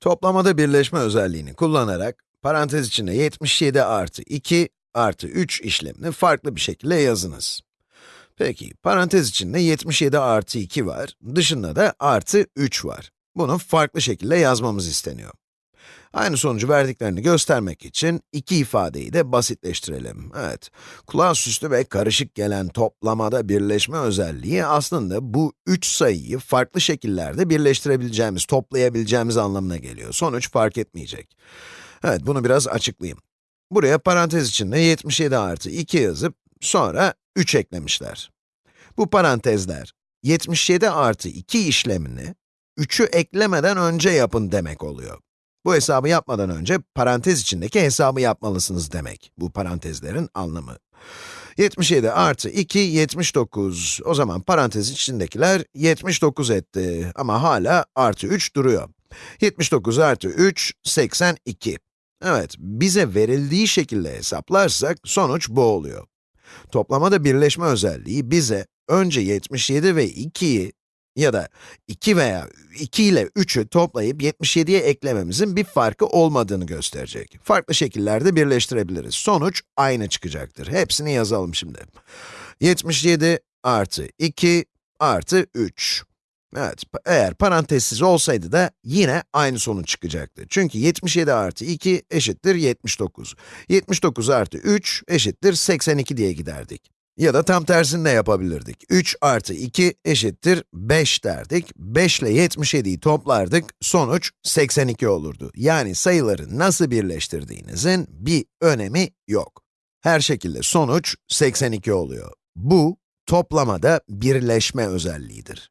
Toplamada birleşme özelliğini kullanarak, parantez içinde 77 artı 2 artı 3 işlemini farklı bir şekilde yazınız. Peki, parantez içinde 77 artı 2 var, dışında da artı 3 var. Bunu farklı şekilde yazmamız isteniyor. Aynı sonucu verdiklerini göstermek için iki ifadeyi de basitleştirelim. Evet, kulağa süslü ve karışık gelen toplamada birleşme özelliği aslında bu üç sayıyı farklı şekillerde birleştirebileceğimiz, toplayabileceğimiz anlamına geliyor. Sonuç fark etmeyecek. Evet, bunu biraz açıklayayım. Buraya parantez içinde 77 artı 2 yazıp, sonra 3 eklemişler. Bu parantezler, 77 artı 2 işlemini, 3'ü eklemeden önce yapın demek oluyor. Bu hesabı yapmadan önce parantez içindeki hesabı yapmalısınız demek. Bu parantezlerin anlamı. 77 artı 2, 79. O zaman parantez içindekiler 79 etti. Ama hala artı 3 duruyor. 79 artı 3, 82. Evet, bize verildiği şekilde hesaplarsak sonuç bu oluyor. Toplamada birleşme özelliği bize önce 77 ve 2'yi ya da 2 veya 2 ile 3'ü toplayıp 77'ye eklememizin bir farkı olmadığını gösterecek. Farklı şekillerde birleştirebiliriz. Sonuç aynı çıkacaktır. Hepsini yazalım şimdi. 77 artı 2 artı 3. Evet, eğer parantezsiz olsaydı da yine aynı sonuç çıkacaktı. Çünkü 77 artı 2 eşittir 79. 79 artı 3 eşittir 82 diye giderdik. Ya da tam tersini de yapabilirdik. 3 artı 2 eşittir 5 derdik. 5 ile 77'yi toplardık, sonuç 82 olurdu. Yani sayıları nasıl birleştirdiğinizin bir önemi yok. Her şekilde sonuç 82 oluyor. Bu, toplamada birleşme özelliğidir.